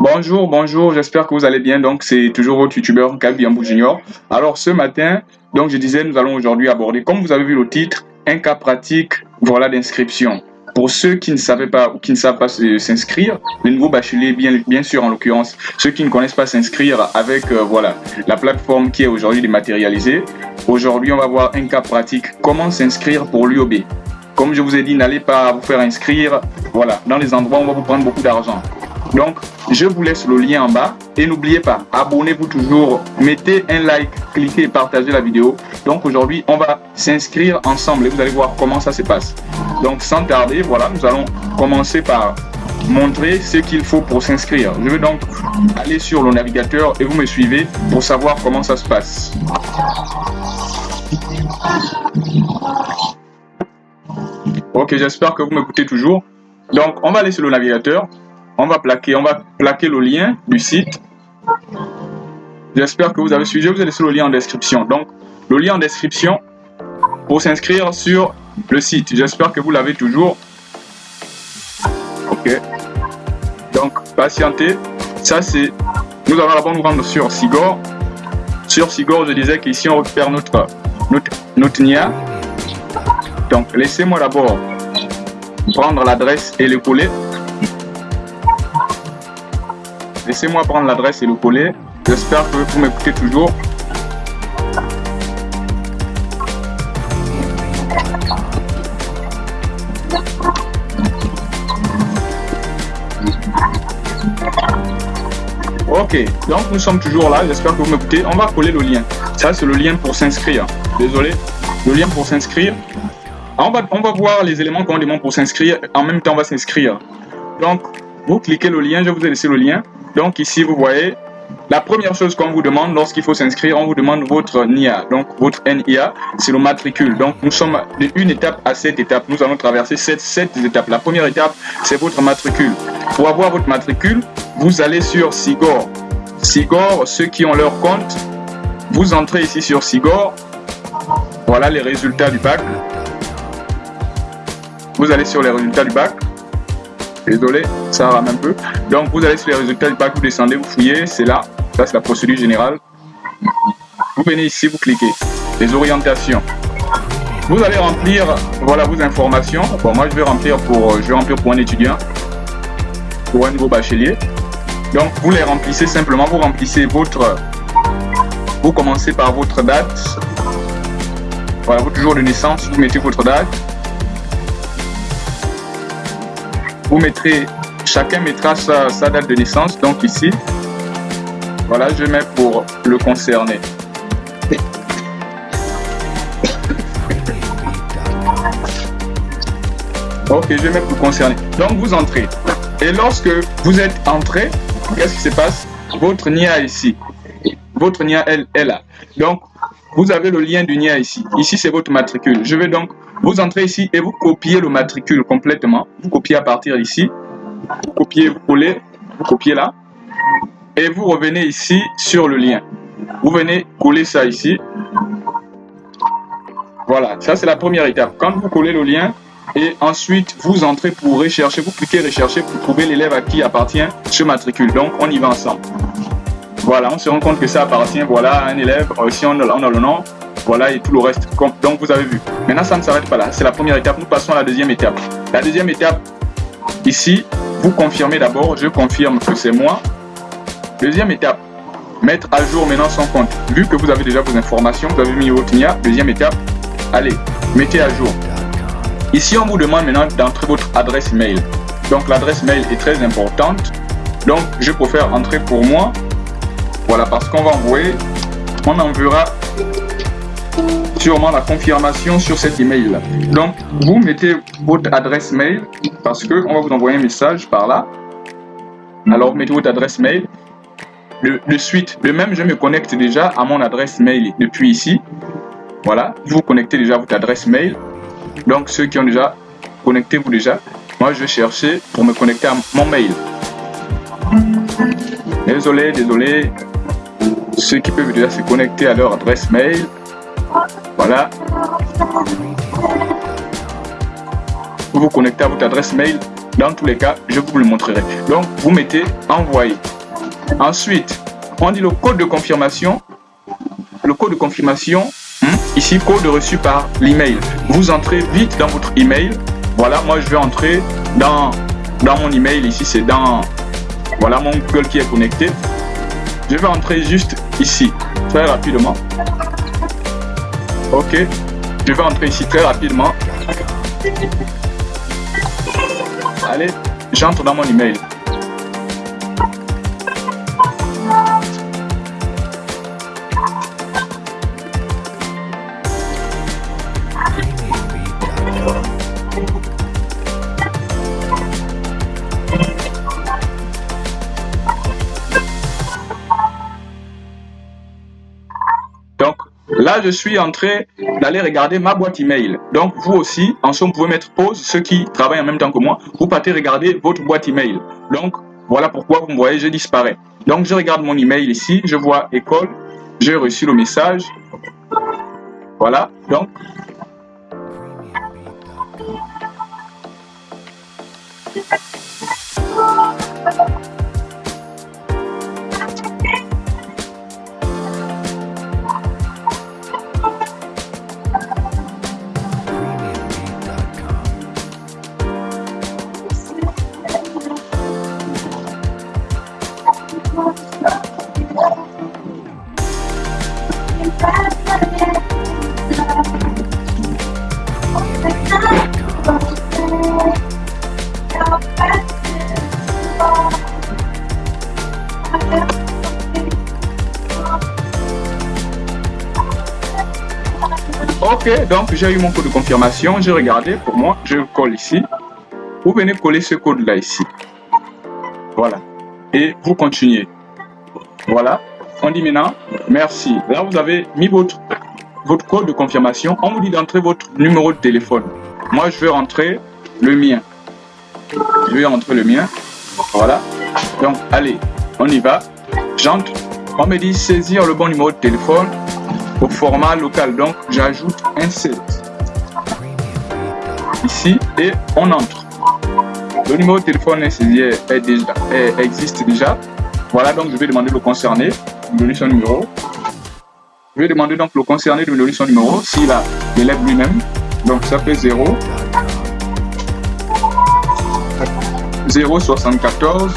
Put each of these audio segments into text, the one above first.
Bonjour, bonjour, j'espère que vous allez bien. Donc, c'est toujours votre youtubeur Gabiambo Junior. Alors, ce matin, donc je disais, nous allons aujourd'hui aborder, comme vous avez vu le titre, un cas pratique voilà d'inscription. Pour ceux qui ne savaient pas ou qui ne savent pas s'inscrire, les nouveaux bacheliers, bien, sûr en l'occurrence, ceux qui ne connaissent pas s'inscrire avec euh, voilà la plateforme qui est aujourd'hui dématérialisée, aujourd'hui on va voir un cas pratique, comment s'inscrire pour l'UOB. Comme je vous ai dit, n'allez pas vous faire inscrire voilà, dans les endroits où on va vous prendre beaucoup d'argent. Donc, je vous laisse le lien en bas. Et n'oubliez pas, abonnez-vous toujours, mettez un like, cliquez et partagez la vidéo. Donc aujourd'hui, on va s'inscrire ensemble et vous allez voir comment ça se passe. Donc sans tarder, voilà, nous allons commencer par montrer ce qu'il faut pour s'inscrire. Je vais donc aller sur le navigateur et vous me suivez pour savoir comment ça se passe. Ok, j'espère que vous m'écoutez toujours. Donc, on va aller sur le navigateur on va plaquer, on va plaquer le lien du site. J'espère que vous avez suivi, vous allez sur le lien en description. Donc, le lien en description pour s'inscrire sur le site. J'espère que vous l'avez toujours. Ok. Donc, patientez. Ça, c'est... Nous allons d'abord nous rendre sur Sigor. Sur Sigor, je disais qu'ici, on récupère notre, notre, notre NIA. Donc, laissez-moi d'abord prendre l'adresse et le coller. Laissez-moi prendre l'adresse et le coller. J'espère que vous m'écoutez toujours. Donc nous sommes toujours là, j'espère que vous m'écoutez. On va coller le lien. Ça, c'est le lien pour s'inscrire. Désolé, le lien pour s'inscrire. On va, on va voir les éléments qu'on demande pour s'inscrire. En même temps, on va s'inscrire. Donc, vous cliquez le lien, je vous ai laissé le lien. Donc ici, vous voyez, la première chose qu'on vous demande lorsqu'il faut s'inscrire, on vous demande votre NIA. Donc votre NIA, c'est le matricule. Donc nous sommes d'une étape à cette étape. Nous allons traverser cette, cette étape. La première étape, c'est votre matricule. Pour avoir votre matricule, vous allez sur Sigor. Sigor, ceux qui ont leur compte, vous entrez ici sur Sigor. Voilà les résultats du bac. Vous allez sur les résultats du bac. Désolé, ça rame un peu. Donc, vous allez sur les résultats du pack, vous descendez, vous fouillez, c'est là. Ça, c'est la procédure générale. Vous venez ici, vous cliquez. Les orientations. Vous allez remplir, voilà vos informations. Bon, moi, je vais remplir pour, je vais remplir pour un étudiant, pour un nouveau bachelier. Donc, vous les remplissez simplement. Vous remplissez votre, vous commencez par votre date. Voilà, votre jour de naissance, vous mettez votre date. vous mettrez, chacun mettra sa, date de naissance, donc ici, voilà, je mets pour le concerner. Ok, je mets pour concerner. Donc vous entrez. Et lorsque vous êtes entré, qu'est-ce qui se passe? Votre NIA ici. Votre NIA, elle est là. Donc, vous avez le lien du NIA ici. Ici, c'est votre matricule. Je vais donc vous entrez ici et vous copiez le matricule complètement. Vous copiez à partir d'ici. Vous copiez, vous collez, vous copiez là. Et vous revenez ici sur le lien. Vous venez coller ça ici. Voilà, ça c'est la première étape. Quand vous collez le lien, et ensuite vous entrez pour rechercher, vous cliquez rechercher pour trouver l'élève à qui appartient ce matricule. Donc on y va ensemble. Voilà, on se rend compte que ça appartient voilà, à un élève. Si on on a le nom, voilà, et tout le reste. Donc, vous avez vu. Maintenant, ça ne s'arrête pas là. C'est la première étape. Nous passons à la deuxième étape. La deuxième étape, ici, vous confirmez d'abord. Je confirme que c'est moi. Deuxième étape, mettre à jour maintenant son compte. Vu que vous avez déjà vos informations, vous avez mis votre NIA. Deuxième étape, allez, mettez à jour. Ici, on vous demande maintenant d'entrer votre adresse mail. Donc, l'adresse mail est très importante. Donc, je préfère entrer pour moi. Voilà, parce qu'on va envoyer, on enverra sûrement la confirmation sur cet email là. Donc, vous mettez votre adresse mail parce que on va vous envoyer un message par là. Alors, mettez votre adresse mail. De suite, le même, je me connecte déjà à mon adresse mail depuis ici. Voilà, vous connectez déjà à votre adresse mail. Donc, ceux qui ont déjà, connectez-vous déjà. Moi, je vais chercher pour me connecter à mon mail. Désolé, désolé. Ceux qui peuvent déjà se connecter à leur adresse mail. Voilà. Vous vous connectez à votre adresse mail. Dans tous les cas, je vous le montrerai. Donc, vous mettez envoyer. Ensuite, on dit le code de confirmation. Le code de confirmation, ici, code reçu par l'email. Vous entrez vite dans votre email. Voilà, moi je vais entrer dans, dans mon email. Ici, c'est dans voilà mon Google qui est connecté. Je vais entrer juste ici, très rapidement. Ok, je vais entrer ici très rapidement. Allez, j'entre dans mon email. Là, je suis en train d'aller regarder ma boîte email. Donc, vous aussi, en somme, vous pouvez mettre pause, ceux qui travaillent en même temps que moi, vous partez regarder votre boîte email. Donc, voilà pourquoi vous me voyez, je disparais. Donc, je regarde mon email ici, je vois école, j'ai reçu le message. Voilà, donc, Donc j'ai eu mon code de confirmation, j'ai regardé, pour moi, je colle ici. Vous venez coller ce code-là ici. Voilà. Et vous continuez. Voilà. On dit maintenant, merci. Là, vous avez mis votre, votre code de confirmation. On vous dit d'entrer votre numéro de téléphone. Moi, je vais rentrer le mien. Je vais rentrer le mien. Voilà. Donc, allez, on y va. J'entre. On me dit saisir le bon numéro de téléphone au format local. Donc, j'ajoute un 7 ici et on entre. Le numéro de téléphone est, est déjà, existe déjà. Voilà, donc je vais demander le concerné de donner son numéro. Je vais demander donc le concerné de me donner son numéro s'il a l'élève lui-même. Donc ça fait 0 0 74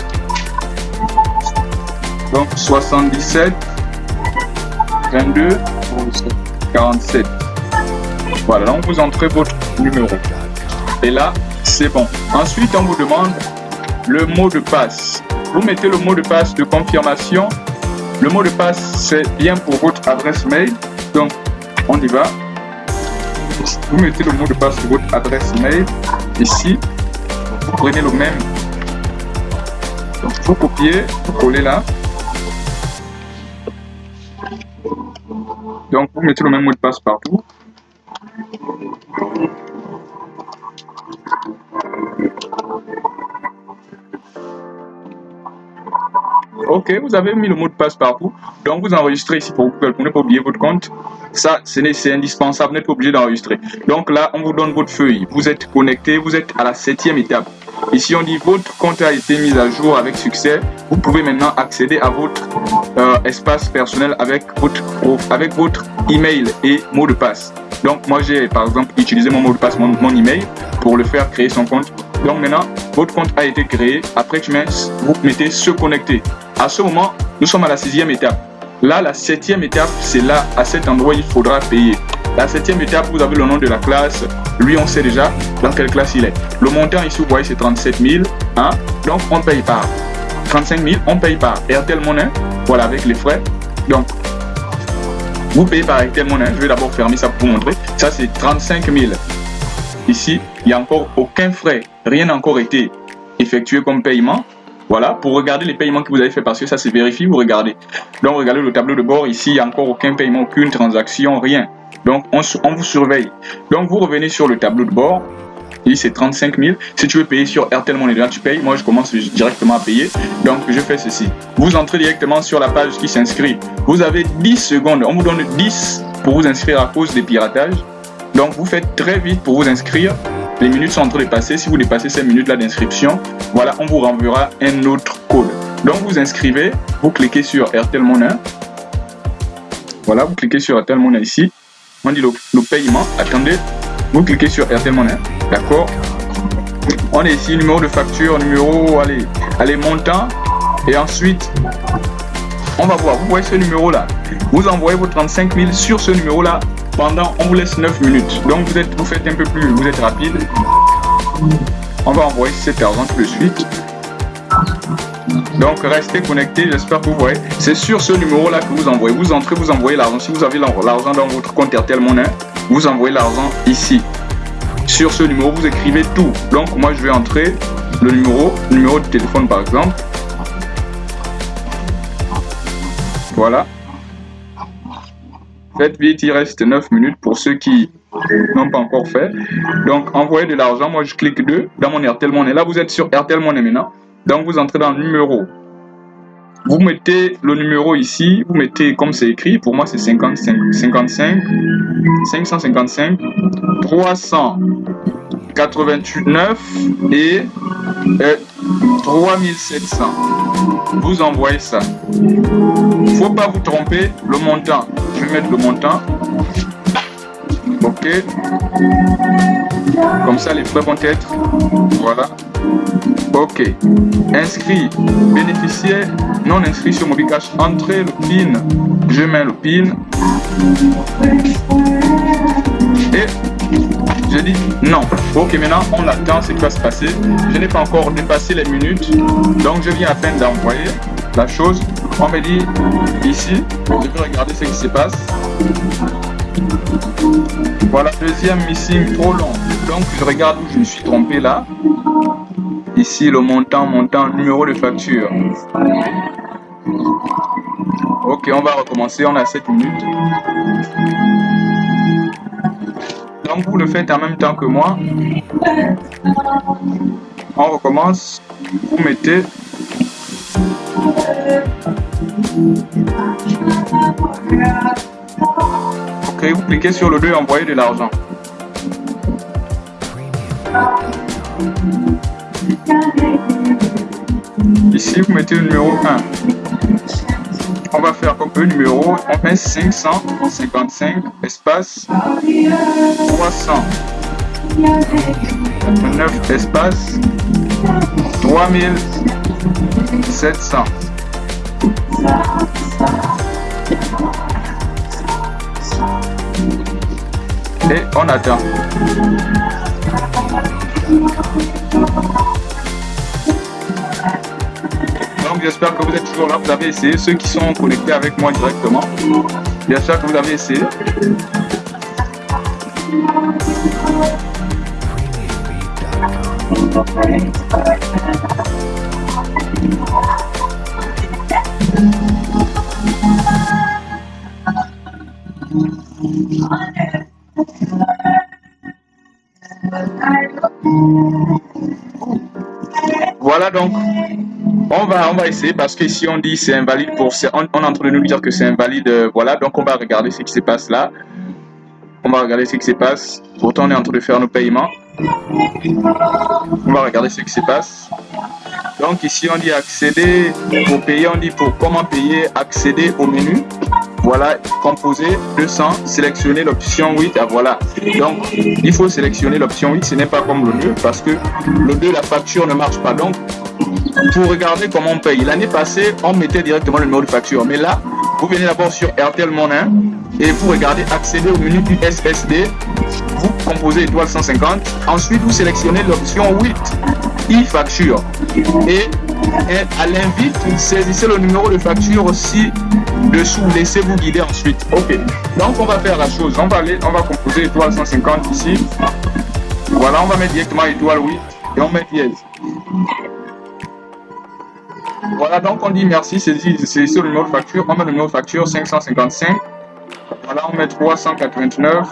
donc 77 22 47 voilà donc vous entrez votre numéro. Et là c'est bon. Ensuite on vous demande le mot de passe. Vous mettez le mot de passe de confirmation. Le mot de passe c'est bien pour votre adresse mail. Donc on y va. Vous mettez le mot de passe de votre adresse mail. Ici vous prenez le même. Vous copiez vous collez là Donc, vous mettez le même mot de passe partout. Ok, vous avez mis le mot de passe partout. Donc, vous enregistrez ici pour ne pas oublier votre compte. Ça, c'est indispensable, vous n'êtes pas obligé d'enregistrer. Donc là, on vous donne votre feuille. Vous êtes connecté, vous êtes à la septième étape. Ici, on dit votre compte a été mis à jour avec succès. Vous pouvez maintenant accéder à votre euh, espace personnel avec votre, avec votre email et mot de passe. Donc, moi, j'ai par exemple utilisé mon mot de passe, mon, mon, email, pour le faire créer son compte. Donc, maintenant, votre compte a été créé. Après, tu mets, vous mettez se connecter. À ce moment, nous sommes à la sixième étape. Là, la septième étape, c'est là, à cet endroit, il faudra payer. La septième étape, vous avez le nom de la classe. Lui, on sait déjà dans quelle classe il est. Le montant ici, vous voyez, c'est 37 000. Hein? Donc, on paye par 35 000, on paye par Airtel Money. Voilà, avec les frais. Donc, vous payez par Airtel Money. Je vais d'abord fermer ça pour vous montrer. Ça, c'est 35 000. Ici, il n'y a encore aucun frais. Rien n'a encore été effectué comme paiement. Voilà, pour regarder les paiements que vous avez fait, parce que ça c'est vérifié, vous regardez. Donc regardez le tableau de bord, ici il n'y a encore aucun paiement, aucune transaction, rien. Donc, on, vous surveille. Donc, vous revenez sur le tableau de bord. Ici, c'est 35 000. Si tu veux payer sur Airtel Money, là, tu payes. Moi, je commence directement à payer. Donc, je fais ceci. Vous entrez directement sur la page qui s'inscrit. Vous avez 10 secondes. On vous donne 10 pour vous inscrire à cause des piratages. Donc vous faites très vite pour vous inscrire. Les minutes sont en train de passer. Si vous dépassez ces minutes-là d'inscription, voilà, on vous renverra un autre code. Donc vous inscrivez, vous cliquez sur Airtel Money. Voilà, vous cliquez sur Airtel Money ici. Dit le, paiement. Attendez, vous cliquez sur Airtel Money. D'accord On est ici, numéro de facture, numéro, allez, allez, montant. Et ensuite, on va voir, vous voyez ce numéro là. Vous envoyez vos 35 000 sur ce numéro là pendant, on vous laisse 9 minutes. Donc vous, êtes, vous faites un peu plus, vous êtes rapide. On va envoyer cet argent tout de suite. Donc restez connectés, j'espère que vous voyez. C'est sur ce numéro là que vous envoyez. Vous entrez, vous envoyez l'argent. Si vous avez l'argent dans votre compte RTL Monnaie, vous envoyez l'argent ici. Sur ce numéro, vous écrivez tout. Donc moi je vais entrer le numéro, numéro de téléphone par exemple. Voilà. Faites vite, il reste 9 minutes pour ceux qui n'ont pas encore fait. Donc, envoyer de l'argent, moi je clique 2 dans mon Airtel Money. Là, vous êtes sur Airtel Money maintenant. Donc, vous entrez dans le numéro. Vous mettez le numéro ici, vous mettez comme c'est écrit, pour moi c'est 55, 55, 555, 389 et 3700. Euh, vous envoyez ça. Faut pas vous tromper, le montant. Je vais mettre le montant. Ok. Comme ça, les frais vont être. Voilà. Ok. Inscrit. Bénéficiaire non inscrit sur MobiCash. Entrez le PIN. Je mets le PIN. Et je dis non. Ok, maintenant on attend ce qui va se passer? Je n'ai pas encore dépassé les minutes. Donc je viens à peine d'envoyer la chose. On me dit ici, je vais regarder ce qui se passe. Voilà, deuxième missing trop long. Donc je regarde où je me suis trompé là. Ici, le montant, montant, numéro de facture. Ok, on va recommencer, on a 7 minutes. Donc vous le faites en même temps que moi. On recommence. Vous mettez Ok, vous cliquez sur le 2 et envoyez de l'argent. Ici, vous mettez le numéro 1. On va faire comme le numéro, on met 555 espace 309 espace 3700. Et on attend. J'espère que vous êtes toujours là, vous avez essayé. Ceux qui sont connectés avec moi directement, j'espère que vous avez essayé. Voilà donc, on va, on va essayer parce que si on dit c'est invalide pour... On, est en train de nous dire que c'est invalide, euh, voilà, donc on va regarder ce qui se passe là. On va regarder ce qui se passe. Pourtant, on est en train de faire nos paiements. On va regarder ce qui se passe. Donc ici, on dit accéder pour payer. On dit pour comment payer, accéder au menu. Voilà, composer 200, sélectionner l'option 8. Ah, voilà. Donc, il faut sélectionner l'option 8. Ce n'est pas comme le 2 parce que le 2, la facture ne marche pas. Donc, pour regarder comment on paye. L'année passée, on mettait directement le numéro de facture. Mais là, vous venez d'abord sur Airtel Money et vous regardez accéder au menu du SSD. Vous composez étoile 150. Ensuite, vous sélectionnez l'option 8 e-facture. Et, à l'invite, saisissez le numéro de facture aussi dessous. Laissez-vous guider ensuite. Ok. Donc, on va faire la chose. On va aller, on va composer étoile 150 ici. Voilà, on va mettre directement étoile 8 et on met dièse. Voilà, donc on dit merci, c'est ici le numéro de facture. On met le numéro de facture 555. Voilà, on met 389.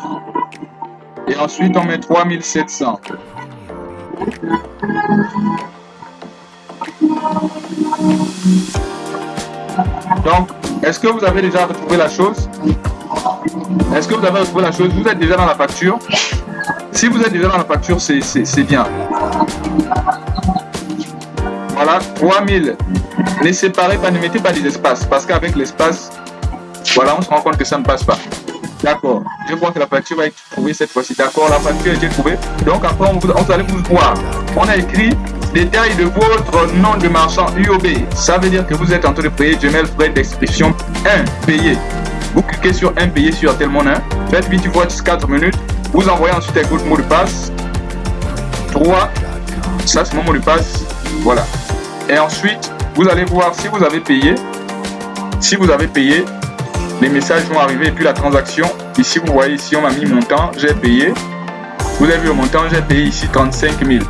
Et ensuite, on met 3700. Donc, est-ce que vous avez déjà retrouvé la chose? Est-ce que vous avez retrouvé la chose? Vous êtes déjà dans la facture? Si vous êtes déjà dans la facture, c'est bien. Voilà, 3000. Ne séparez pas, ne mettez pas des espaces. Parce qu'avec l'espace, voilà, on se rend compte que ça ne passe pas. D'accord. Je crois que la facture va être trouvée cette fois-ci. D'accord, la facture a été trouvée. Donc après, on, on allez vous voir. On a écrit détail de votre nom de marchand UOB. Ça veut dire que vous êtes en train de payer Gmail frais d'expression 1 payé. Vous cliquez sur 1 payé sur tel monnaie. Faites vite fois 4 minutes. Vous envoyez ensuite avec votre mot de passe. 3. Ça, c'est mon mot de passe. Voilà. Et ensuite, vous allez voir si vous avez payé. Si vous avez payé, les messages vont arriver et puis la transaction. Ici, vous voyez, ici, on m'a mis montant, j'ai payé. Vous avez vu le montant, j'ai payé ici 35 000.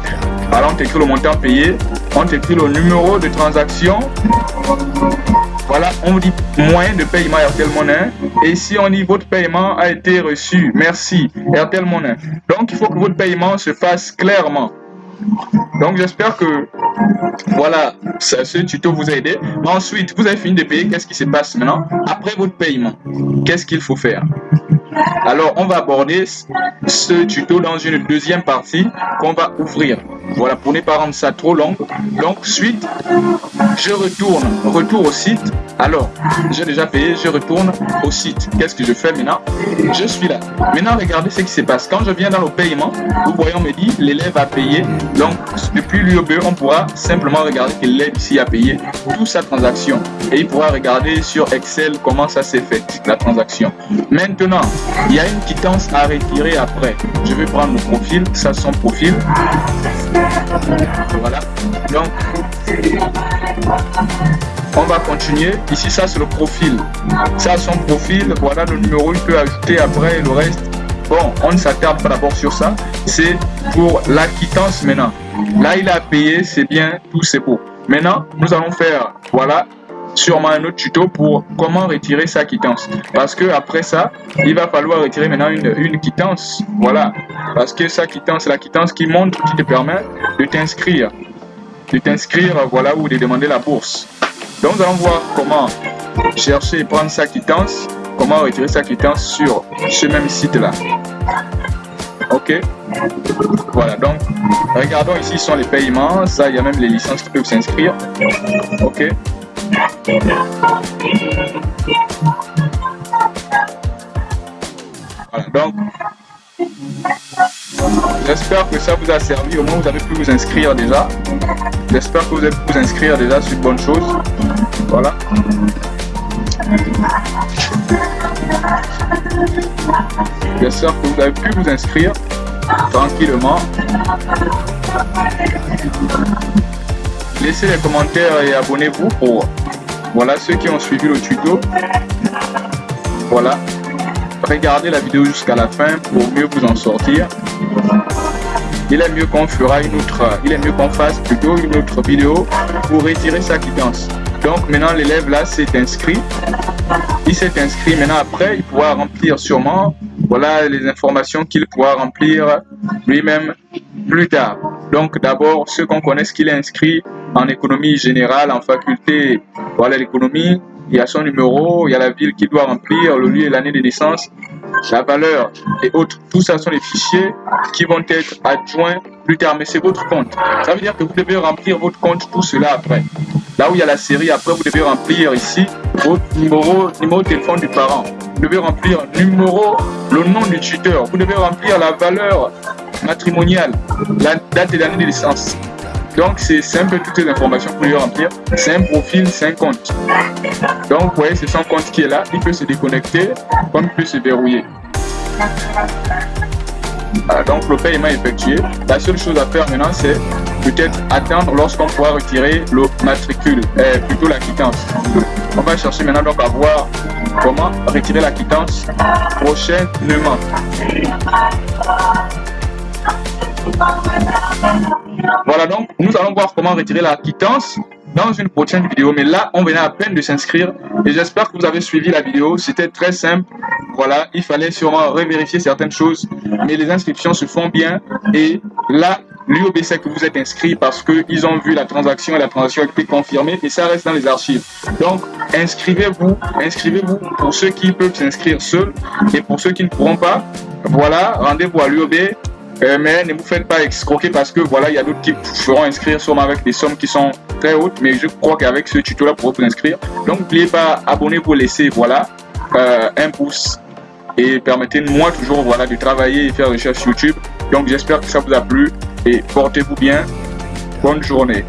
Alors, on t'écrit le montant payé, on t'écrit le numéro de transaction. Voilà, on dit moyen de paiement RTL. Et ici, on dit votre paiement a été reçu. Merci, RTL. Donc, il faut que votre paiement se fasse clairement. Donc j'espère que voilà, ce tuto vous a aidé. Ensuite, vous avez fini de payer, qu'est-ce qui se passe maintenant? Après votre paiement, qu'est-ce qu'il faut faire? Alors, on va aborder ce tuto dans une deuxième partie qu'on va ouvrir. Voilà, pour ne pas rendre ça trop long. Donc, suite, je retourne, retour au site. Alors, j'ai déjà payé, je retourne au site. Qu'est-ce que je fais maintenant? Je suis là. Maintenant, regardez ce qui se passe. Quand je viens dans le paiement, vous voyez, on me dit l'élève a payé. Donc, depuis l'UOB, on pourra simplement regarder que l'élève ici a payé toute sa transaction. Et il pourra regarder sur Excel comment ça s'est fait, la transaction. Maintenant, il y a une quittance à retirer après. Je vais prendre le profil, ça son profil. Voilà. Donc, on va continuer. Ici, ça c'est le profil. Ça son profil. Voilà le numéro, il peut ajouter après le reste. Bon, on ne s'attarde pas d'abord sur ça. C'est pour la quittance maintenant. Là, il a payé, c'est bien, tout c'est beau. Maintenant, nous allons faire, voilà, sûrement un autre tuto pour comment retirer sa quittance. Parce que après ça, il va falloir retirer maintenant une, une quittance. Voilà. Parce que sa quittance, la quittance qui montre, qui te permet de t'inscrire. De t'inscrire, voilà, ou de demander la bourse. Donc, nous allons voir comment chercher et prendre sa quittance, comment retirer sa quittance sur ce même site-là. Ok? Voilà, donc, regardons ici sont les paiements. Ça, il y a même les licences qui peuvent s'inscrire. Ok? Donc, j'espère que ça vous a servi. Au moins, vous avez pu vous inscrire déjà. J'espère que vous avez pu vous inscrire déjà sur bonne chose. Voilà. J'espère que vous avez pu vous inscrire tranquillement. Laissez les commentaires et abonnez-vous pour voilà ceux qui ont suivi le tuto. Voilà. Regardez la vidéo jusqu'à la fin pour mieux vous en sortir. Il est mieux qu'on fasse plutôt une autre vidéo pour retirer sa quittance. Donc maintenant l'élève là s'est inscrit. Il s'est inscrit maintenant après il pourra remplir sûrement voilà les informations qu'il pourra remplir lui-même plus tard. Donc d'abord, ceux qu'on connaît qu'il est inscrit en économie générale, en faculté, voilà l'économie, il y a son numéro, il y a la ville qu'il doit remplir, le lieu et l'année de naissance, la valeur et autres. Tout ça sont les fichiers qui vont être adjoints plus tard, mais c'est votre compte. Ça veut dire que vous devez remplir votre compte, tout cela après. Là où il y a la série, après vous devez remplir ici votre numéro, numéro de téléphone du parent. Vous devez remplir numéro, le nom du tuteur. Vous devez remplir la valeur matrimoniale, la date et l'année de naissance. Donc, c'est simple, toutes les informations pour lui remplir. C'est un profil, c'est un compte. Donc, vous voyez, c'est son compte qui est là. Il peut se déconnecter comme il peut se verrouiller. donc, le paiement est effectué. La seule chose à faire maintenant, c'est peut-être attendre lorsqu'on pourra retirer le matricule, euh, plutôt la quittance. On va chercher maintenant donc à voir comment retirer la quittance prochainement. Voilà donc, nous allons voir comment retirer la quittance dans une prochaine vidéo. Mais là, on venait à peine de s'inscrire et j'espère que vous avez suivi la vidéo. C'était très simple. Voilà, il fallait sûrement revérifier certaines choses, mais les inscriptions se font bien et là, L'UOB sait que vous êtes inscrit parce qu'ils ont vu la transaction et la transaction a été confirmée et ça reste dans les archives. Donc, inscrivez-vous, inscrivez-vous pour ceux qui peuvent s'inscrire seuls et pour ceux qui ne pourront pas, voilà, rendez-vous à l'UOB. Euh, mais ne vous faites pas escroquer parce que voilà, il y a d'autres qui feront inscrire sûrement avec des sommes qui sont très hautes, mais je crois qu'avec ce tuto-là, pour vous inscrire. Donc, n'oubliez pas, abonnez-vous, laissez, voilà, euh, un pouce et permettez-moi toujours voilà, de travailler et faire des recherches YouTube. Donc j'espère que ça vous a plu et portez-vous bien. Bonne journée.